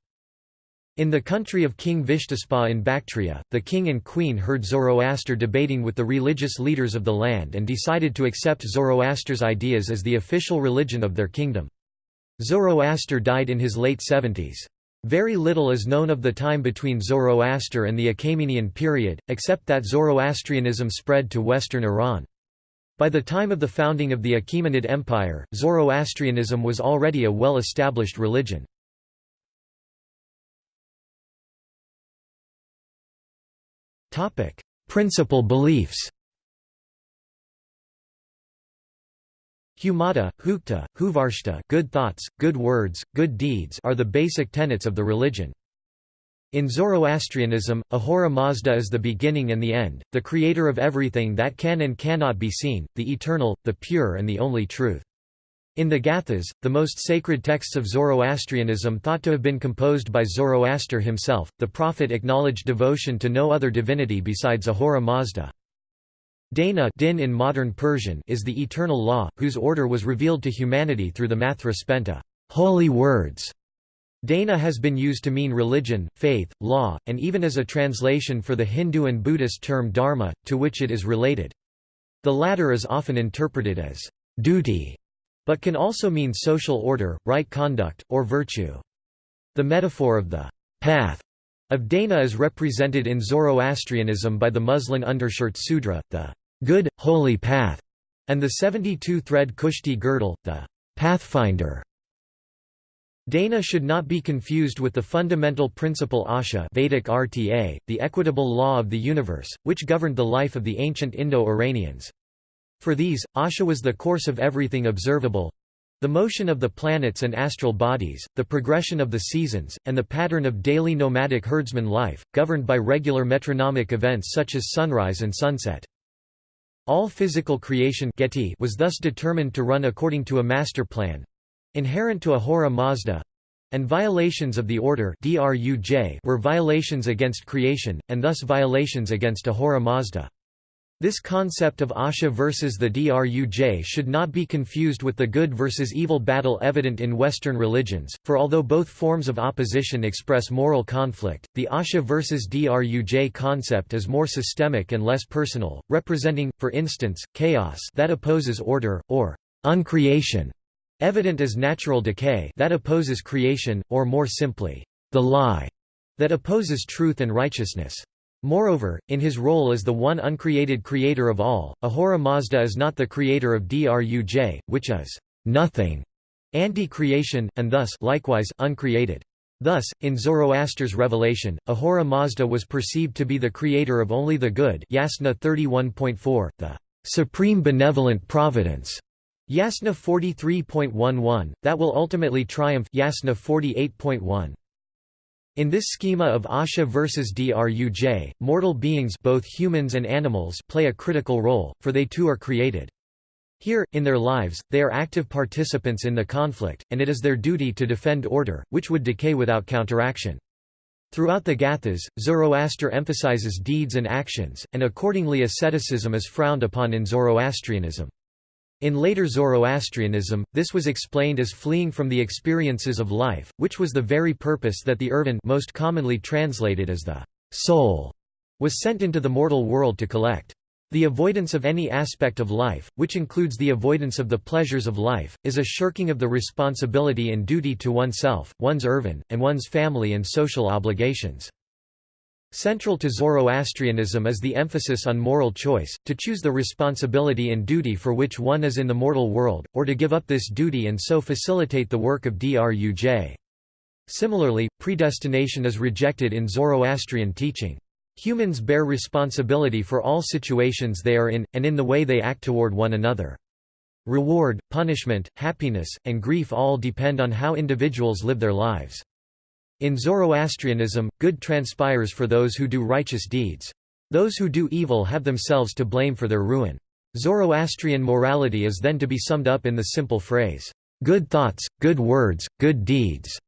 In the country of King Vishtaspa in Bactria, the king and queen heard Zoroaster debating with the religious leaders of the land and decided to accept Zoroaster's ideas as the official religion of their kingdom. Zoroaster died in his late 70s. Very little is known of the time between Zoroaster and the Achaemenian period, except that Zoroastrianism spread to western Iran. By the time of the founding of the Achaemenid Empire, Zoroastrianism was already a well-established religion. Principal beliefs. Humata, hukta, huvarshta good thoughts, good words, good deeds are the basic tenets of the religion. In Zoroastrianism, Ahura Mazda is the beginning and the end, the creator of everything that can and cannot be seen, the eternal, the pure and the only truth. In the Gathas, the most sacred texts of Zoroastrianism thought to have been composed by Zoroaster himself, the prophet acknowledged devotion to no other divinity besides Ahura Mazda. Dana din in modern Persian is the eternal law, whose order was revealed to humanity through the Mathra Spenta holy words". Dana has been used to mean religion, faith, law, and even as a translation for the Hindu and Buddhist term dharma, to which it is related. The latter is often interpreted as duty but can also mean social order, right conduct, or virtue. The metaphor of the path of Dana is represented in Zoroastrianism by the muslin undershirt sudra, the good, holy path, and the 72-thread kushti girdle, the pathfinder. Dana should not be confused with the fundamental principle Asha Vedic RTA, the equitable law of the universe, which governed the life of the ancient Indo-Iranians. For these, Asha was the course of everything observable the motion of the planets and astral bodies, the progression of the seasons, and the pattern of daily nomadic herdsman life, governed by regular metronomic events such as sunrise and sunset. All physical creation was thus determined to run according to a master plan inherent to Ahura Mazda and violations of the order were violations against creation, and thus violations against Ahura Mazda. This concept of Asha versus the Druj should not be confused with the good versus evil battle evident in Western religions, for although both forms of opposition express moral conflict, the Asha versus Druj concept is more systemic and less personal, representing, for instance, chaos that opposes order, or uncreation, evident as natural decay that opposes creation, or more simply, the lie that opposes truth and righteousness. Moreover, in his role as the one uncreated creator of all, Ahura Mazda is not the creator of Druj, which is nothing, anti-creation, and thus likewise uncreated. Thus, in Zoroaster's revelation, Ahura Mazda was perceived to be the creator of only the good Yasna 31.4, the supreme benevolent providence Yasna 43.11, that will ultimately triumph Yasna 48.1. In this schema of Asha versus Druj, mortal beings both humans and animals play a critical role, for they too are created. Here, in their lives, they are active participants in the conflict, and it is their duty to defend order, which would decay without counteraction. Throughout the Gathas, Zoroaster emphasizes deeds and actions, and accordingly asceticism is frowned upon in Zoroastrianism. In later Zoroastrianism, this was explained as fleeing from the experiences of life, which was the very purpose that the urvan most commonly translated as the soul was sent into the mortal world to collect. The avoidance of any aspect of life, which includes the avoidance of the pleasures of life, is a shirking of the responsibility and duty to oneself, one's urvan, and one's family and social obligations. Central to Zoroastrianism is the emphasis on moral choice, to choose the responsibility and duty for which one is in the mortal world, or to give up this duty and so facilitate the work of Druj. Similarly, predestination is rejected in Zoroastrian teaching. Humans bear responsibility for all situations they are in, and in the way they act toward one another. Reward, punishment, happiness, and grief all depend on how individuals live their lives. In Zoroastrianism, good transpires for those who do righteous deeds. Those who do evil have themselves to blame for their ruin. Zoroastrian morality is then to be summed up in the simple phrase, "...good thoughts, good words, good deeds."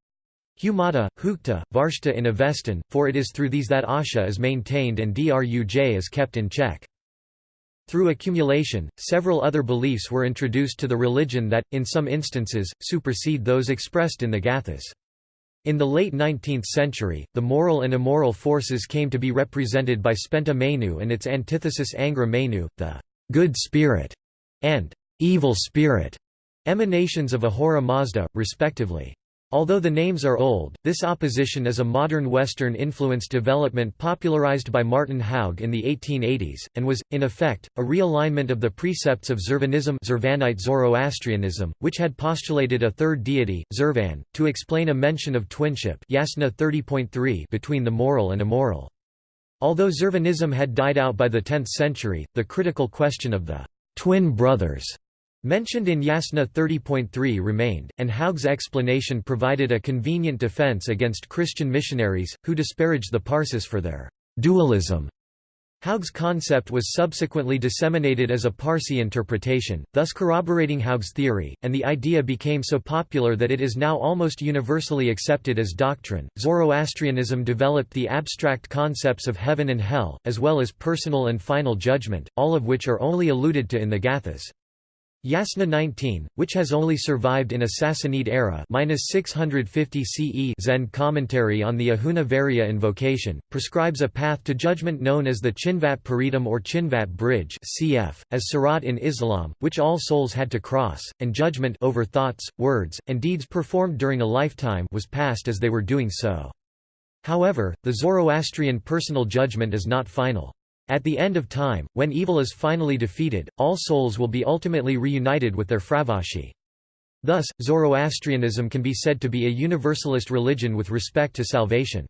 Humata, Hukta, Varshta in Avestan, for it is through these that Asha is maintained and Druj is kept in check. Through accumulation, several other beliefs were introduced to the religion that, in some instances, supersede those expressed in the Gathas. In the late 19th century, the moral and immoral forces came to be represented by Spenta Mainyu and its antithesis Angra Mainyu, the good spirit and evil spirit, emanations of Ahura Mazda, respectively. Although the names are old, this opposition is a modern Western-influenced development popularized by Martin Haug in the 1880s, and was, in effect, a realignment of the precepts of Zervanism Zurvanite Zoroastrianism, which had postulated a third deity, Zervan, to explain a mention of twinship Yasna 30.3 between the moral and immoral. Although Zervanism had died out by the 10th century, the critical question of the twin brothers mentioned in Yasna 30.3 remained, and Haug's explanation provided a convenient defense against Christian missionaries, who disparaged the Parsis for their dualism. Haug's concept was subsequently disseminated as a Parsi interpretation, thus corroborating Haug's theory, and the idea became so popular that it is now almost universally accepted as doctrine. Zoroastrianism developed the abstract concepts of heaven and hell, as well as personal and final judgment, all of which are only alluded to in the Gathas. Yasna 19, which has only survived in a Sassanid era 650 CE Zend commentary on the Ahuna Vairya invocation, prescribes a path to judgment known as the Chinvat Paridam or Chinvat Bridge cf. as Sirat in Islam, which all souls had to cross, and judgment over thoughts, words, and deeds performed during a lifetime was passed as they were doing so. However, the Zoroastrian personal judgment is not final. At the end of time, when evil is finally defeated, all souls will be ultimately reunited with their fravashi. Thus, Zoroastrianism can be said to be a universalist religion with respect to salvation.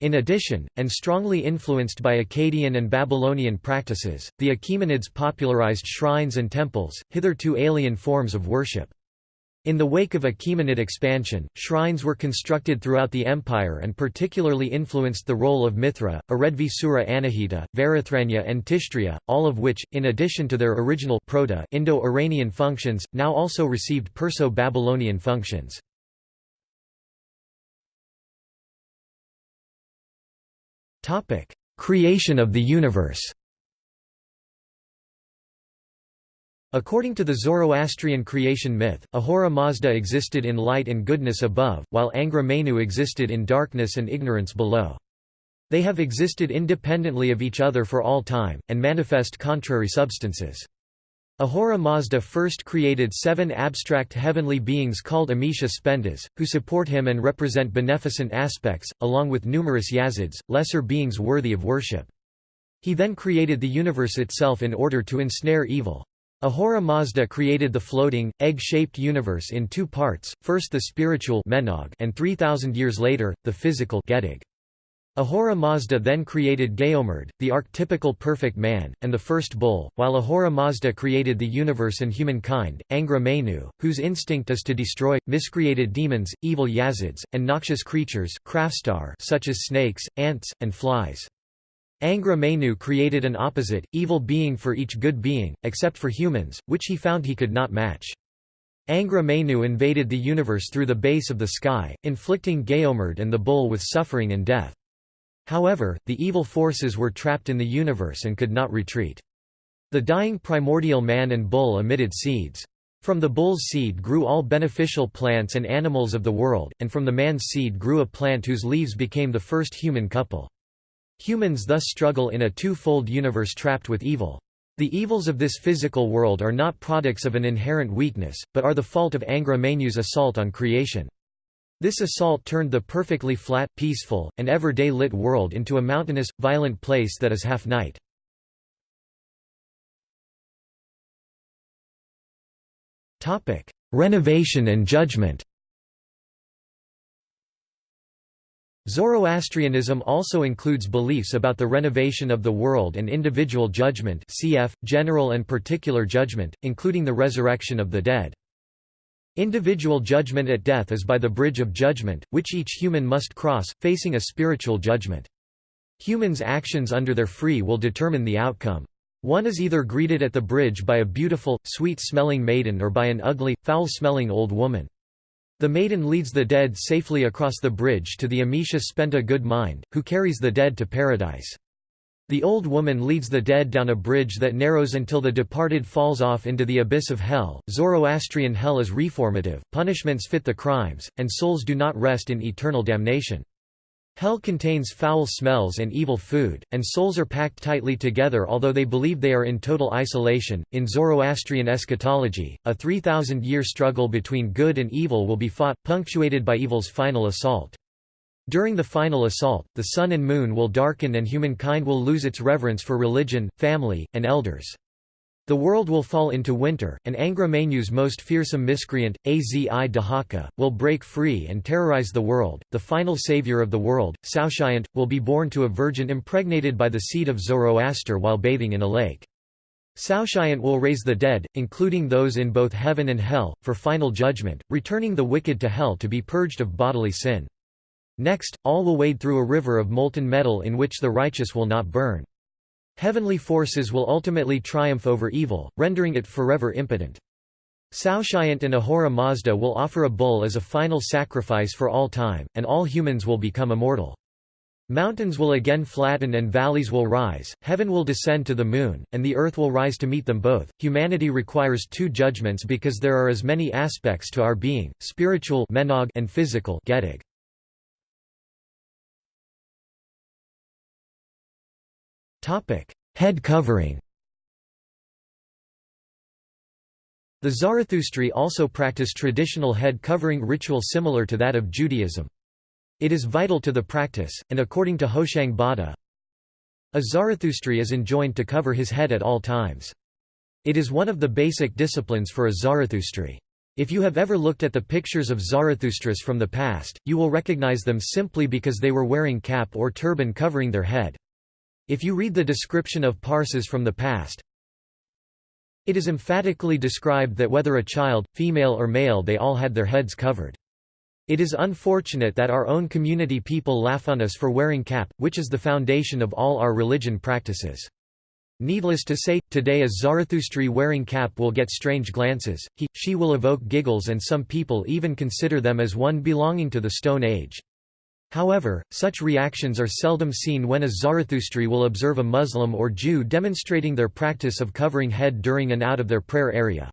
In addition, and strongly influenced by Akkadian and Babylonian practices, the Achaemenids popularized shrines and temples, hitherto alien forms of worship. In the wake of Achaemenid expansion, shrines were constructed throughout the empire and particularly influenced the role of Mithra, Aredvisura Anahita, Varathranya and Tishtria, all of which, in addition to their original Proto-Indo-Iranian functions, now also received Perso-Babylonian functions. Creation of the universe According to the Zoroastrian creation myth, Ahura Mazda existed in light and goodness above, while Angra Mainyu existed in darkness and ignorance below. They have existed independently of each other for all time, and manifest contrary substances. Ahura Mazda first created seven abstract heavenly beings called Amesha Spentas, who support him and represent beneficent aspects, along with numerous Yazids, lesser beings worthy of worship. He then created the universe itself in order to ensnare evil. Ahura Mazda created the floating, egg-shaped universe in two parts, first the spiritual Menog and 3,000 years later, the physical Gedig. Ahura Mazda then created Gayomard, the archetypical perfect man, and the first bull, while Ahura Mazda created the universe and humankind, Angra Mainyu, whose instinct is to destroy, miscreated demons, evil Yazids, and noxious creatures such as snakes, ants, and flies. Angra Mainyu created an opposite, evil being for each good being, except for humans, which he found he could not match. Angra Mainyu invaded the universe through the base of the sky, inflicting Gayomard and the bull with suffering and death. However, the evil forces were trapped in the universe and could not retreat. The dying primordial man and bull emitted seeds. From the bull's seed grew all beneficial plants and animals of the world, and from the man's seed grew a plant whose leaves became the first human couple. Humans thus struggle in a two-fold universe trapped with evil. The evils of this physical world are not products of an inherent weakness, but are the fault of Angra Mainyu's assault on creation. This assault turned the perfectly flat, peaceful, and ever-day lit world into a mountainous, violent place that is half night. Renovation and judgment Zoroastrianism also includes beliefs about the renovation of the world and individual judgment cf. general and particular judgment, including the resurrection of the dead. Individual judgment at death is by the bridge of judgment, which each human must cross, facing a spiritual judgment. Humans' actions under their free will determine the outcome. One is either greeted at the bridge by a beautiful, sweet-smelling maiden or by an ugly, foul-smelling old woman. The maiden leads the dead safely across the bridge to the Amesha Spenta good mind, who carries the dead to paradise. The old woman leads the dead down a bridge that narrows until the departed falls off into the abyss of hell. Zoroastrian hell is reformative, punishments fit the crimes, and souls do not rest in eternal damnation. Hell contains foul smells and evil food, and souls are packed tightly together although they believe they are in total isolation. In Zoroastrian eschatology, a 3,000 year struggle between good and evil will be fought, punctuated by evil's final assault. During the final assault, the sun and moon will darken and humankind will lose its reverence for religion, family, and elders. The world will fall into winter, and Angra Mainyu's most fearsome miscreant, Azi Dahaka, will break free and terrorize the world. The final savior of the world, Saoshyant, will be born to a virgin impregnated by the seed of Zoroaster while bathing in a lake. Saoshyant will raise the dead, including those in both heaven and hell, for final judgment, returning the wicked to hell to be purged of bodily sin. Next, all will wade through a river of molten metal in which the righteous will not burn. Heavenly forces will ultimately triumph over evil, rendering it forever impotent. Saoshyant and Ahura Mazda will offer a bull as a final sacrifice for all time, and all humans will become immortal. Mountains will again flatten and valleys will rise, heaven will descend to the moon, and the earth will rise to meet them both. Humanity requires two judgments because there are as many aspects to our being, spiritual and physical Head covering The Zarathustri also practice traditional head covering ritual similar to that of Judaism. It is vital to the practice, and according to Hoshang Bada, a Zarathustri is enjoined to cover his head at all times. It is one of the basic disciplines for a Zarathustri. If you have ever looked at the pictures of Zarathustras from the past, you will recognize them simply because they were wearing cap or turban covering their head. If you read the description of Parsis from the past, it is emphatically described that whether a child, female or male they all had their heads covered. It is unfortunate that our own community people laugh on us for wearing cap, which is the foundation of all our religion practices. Needless to say, today a Zarathustri wearing cap will get strange glances, he, she will evoke giggles and some people even consider them as one belonging to the Stone Age. However, such reactions are seldom seen when a Zarathustri will observe a Muslim or Jew demonstrating their practice of covering head during and out of their prayer area.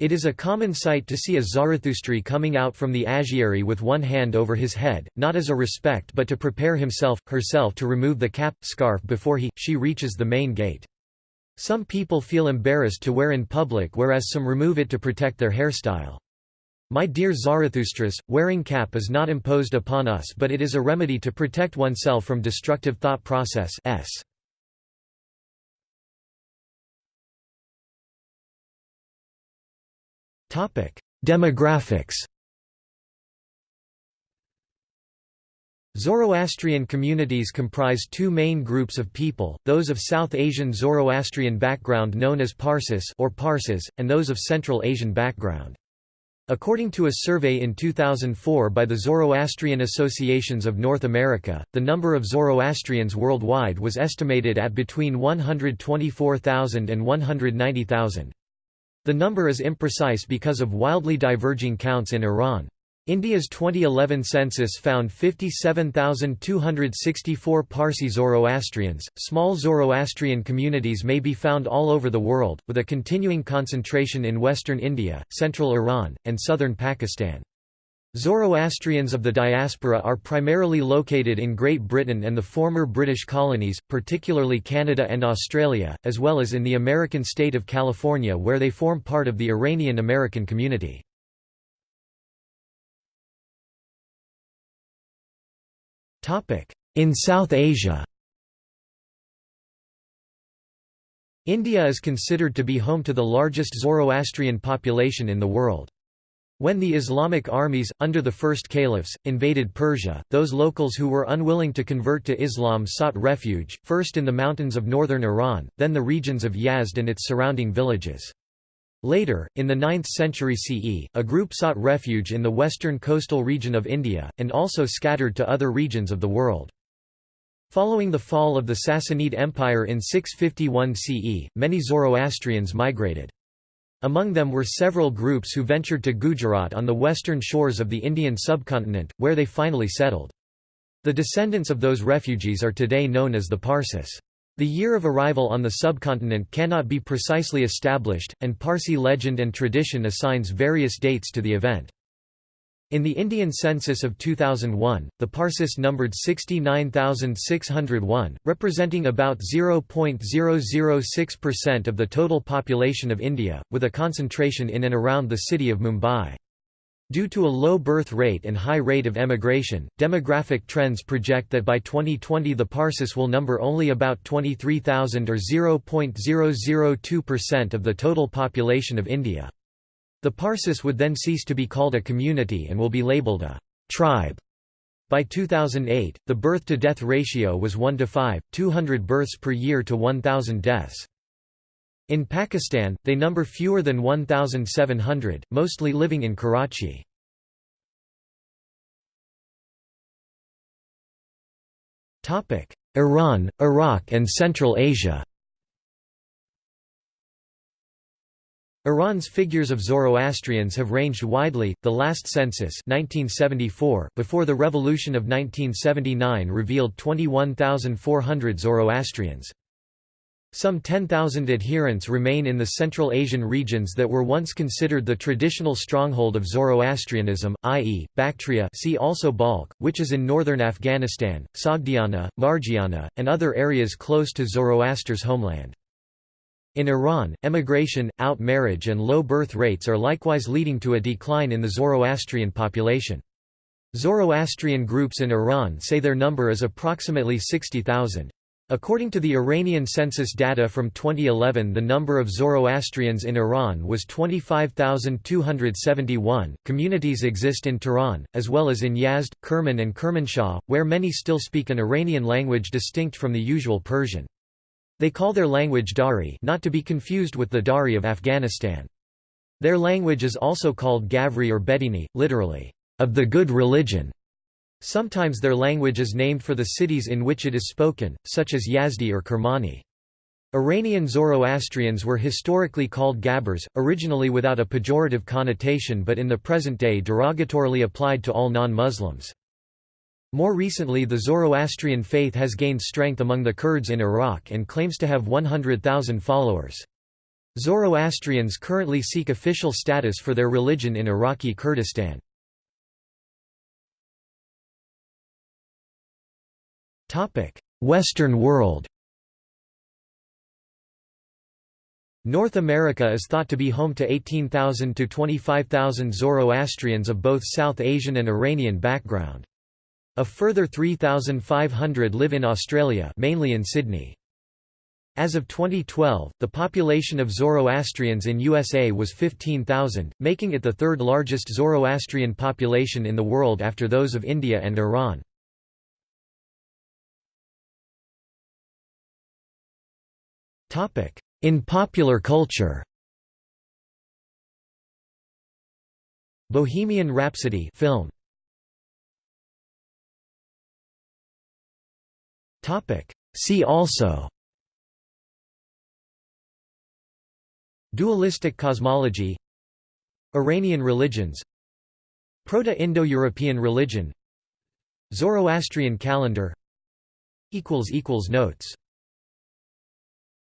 It is a common sight to see a Zarathustri coming out from the agiary with one hand over his head, not as a respect but to prepare himself, herself to remove the cap, scarf before he, she reaches the main gate. Some people feel embarrassed to wear in public whereas some remove it to protect their hairstyle. My dear Zarathustras, wearing cap is not imposed upon us but it is a remedy to protect oneself from destructive thought process s. Demographics Zoroastrian communities comprise two main groups of people, those of South Asian Zoroastrian background known as Parsis or Parsis, and those of Central Asian background. According to a survey in 2004 by the Zoroastrian Associations of North America, the number of Zoroastrians worldwide was estimated at between 124,000 and 190,000. The number is imprecise because of wildly diverging counts in Iran. India's 2011 census found 57,264 Parsi Zoroastrians. Small Zoroastrian communities may be found all over the world, with a continuing concentration in western India, central Iran, and southern Pakistan. Zoroastrians of the diaspora are primarily located in Great Britain and the former British colonies, particularly Canada and Australia, as well as in the American state of California where they form part of the Iranian American community. In South Asia India is considered to be home to the largest Zoroastrian population in the world. When the Islamic armies, under the first caliphs, invaded Persia, those locals who were unwilling to convert to Islam sought refuge, first in the mountains of northern Iran, then the regions of Yazd and its surrounding villages. Later, in the 9th century CE, a group sought refuge in the western coastal region of India, and also scattered to other regions of the world. Following the fall of the Sassanid Empire in 651 CE, many Zoroastrians migrated. Among them were several groups who ventured to Gujarat on the western shores of the Indian subcontinent, where they finally settled. The descendants of those refugees are today known as the Parsis. The year of arrival on the subcontinent cannot be precisely established, and Parsi legend and tradition assigns various dates to the event. In the Indian census of 2001, the Parsis numbered 69,601, representing about 0.006% of the total population of India, with a concentration in and around the city of Mumbai. Due to a low birth rate and high rate of emigration, demographic trends project that by 2020 the Parsis will number only about 23,000 or 0.002% of the total population of India. The Parsis would then cease to be called a community and will be labeled a tribe. By 2008, the birth-to-death ratio was 1 to 5, 200 births per year to 1,000 deaths. In Pakistan, they number fewer than 1,700, mostly living in Karachi. Iran, Iraq and Central Asia Iran's figures of Zoroastrians have ranged widely. The last census, 1974, before the revolution of 1979, revealed 21,400 Zoroastrians. Some 10,000 adherents remain in the Central Asian regions that were once considered the traditional stronghold of Zoroastrianism, i.e., Bactria see also Balkh, which is in northern Afghanistan, Sogdiana, Margiana, and other areas close to Zoroaster's homeland. In Iran, emigration, out-marriage and low birth rates are likewise leading to a decline in the Zoroastrian population. Zoroastrian groups in Iran say their number is approximately 60,000. According to the Iranian census data from 2011, the number of Zoroastrians in Iran was 25,271. Communities exist in Tehran, as well as in Yazd, Kerman, and Kermanshah, where many still speak an Iranian language distinct from the usual Persian. They call their language Dari, not to be confused with the Dari of Afghanistan. Their language is also called Gavri or Bedini, literally, of the good religion. Sometimes their language is named for the cities in which it is spoken, such as Yazdi or Kermani. Iranian Zoroastrians were historically called Gabbers, originally without a pejorative connotation but in the present day derogatorily applied to all non-Muslims. More recently the Zoroastrian faith has gained strength among the Kurds in Iraq and claims to have 100,000 followers. Zoroastrians currently seek official status for their religion in Iraqi Kurdistan. Western world North America is thought to be home to 18,000 to 25,000 Zoroastrians of both South Asian and Iranian background. A further 3,500 live in Australia mainly in Sydney. As of 2012, the population of Zoroastrians in USA was 15,000, making it the third largest Zoroastrian population in the world after those of India and Iran. In popular culture Bohemian Rhapsody film. See also Dualistic cosmology Iranian religions Proto-Indo-European religion Zoroastrian calendar equals equals Notes